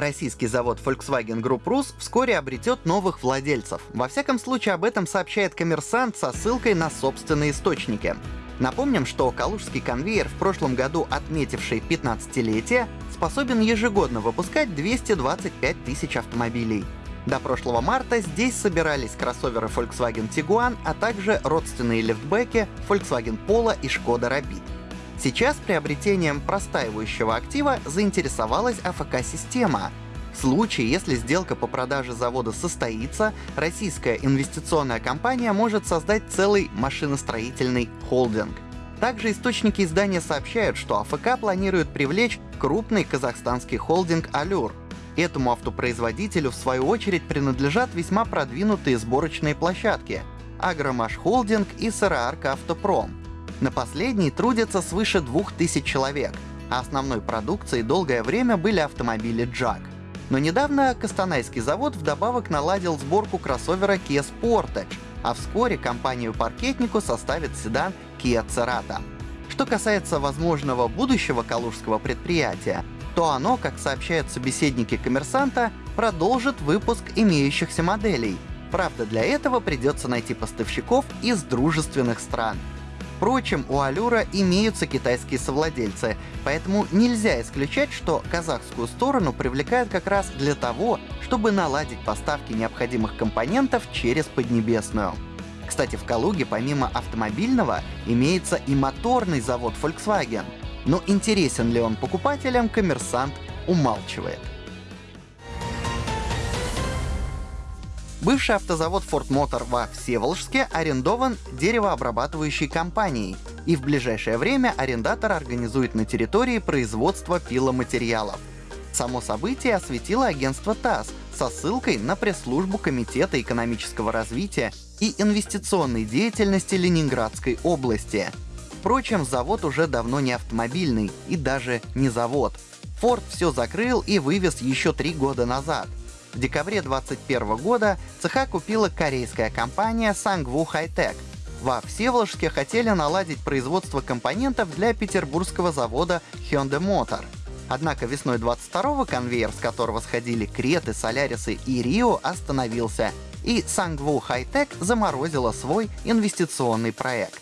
Российский завод Volkswagen Group Rus вскоре обретет новых владельцев. Во всяком случае, об этом сообщает коммерсант со ссылкой на собственные источники. Напомним, что калужский конвейер, в прошлом году отметивший 15-летие, способен ежегодно выпускать 225 тысяч автомобилей. До прошлого марта здесь собирались кроссоверы Volkswagen Tiguan, а также родственные лифтбеки Volkswagen Polo и Skoda Rapid. Сейчас приобретением простаивающего актива заинтересовалась АФК-система. В случае, если сделка по продаже завода состоится, российская инвестиционная компания может создать целый машиностроительный холдинг. Также источники издания сообщают, что АФК планирует привлечь крупный казахстанский холдинг «Алюр». Этому автопроизводителю, в свою очередь, принадлежат весьма продвинутые сборочные площадки — Агромаш Холдинг и Сыроарка Автопром. На последней трудятся свыше 2000 человек, а основной продукцией долгое время были автомобили Джак. Но недавно Костанайский завод вдобавок наладил сборку кроссовера Kia Sportage, а вскоре компанию-паркетнику составит седан Kia Cerato. Что касается возможного будущего калужского предприятия, то оно, как сообщают собеседники коммерсанта, продолжит выпуск имеющихся моделей. Правда, для этого придется найти поставщиков из дружественных стран. Впрочем, у Алюра имеются китайские совладельцы, поэтому нельзя исключать, что казахскую сторону привлекают как раз для того, чтобы наладить поставки необходимых компонентов через Поднебесную. Кстати, в Калуге помимо автомобильного имеется и моторный завод Volkswagen. Но интересен ли он покупателям, коммерсант умалчивает. Бывший автозавод Ford Motor во Всеволожске арендован деревообрабатывающей компанией, и в ближайшее время арендатор организует на территории производство пиломатериалов. Само событие осветило агентство ТАСС со ссылкой на пресс-службу Комитета экономического развития и инвестиционной деятельности Ленинградской области. Впрочем, завод уже давно не автомобильный и даже не завод. Ford все закрыл и вывез еще три года назад. В декабре 2021 года цеха купила корейская компания Sangwoo Hightech. Во Всеволожске хотели наладить производство компонентов для петербургского завода Hyundai Motor. Однако весной 22-го конвейер, с которого сходили Креты, Солярисы и Рио, остановился, и Sangwoo Hightech заморозила свой инвестиционный проект.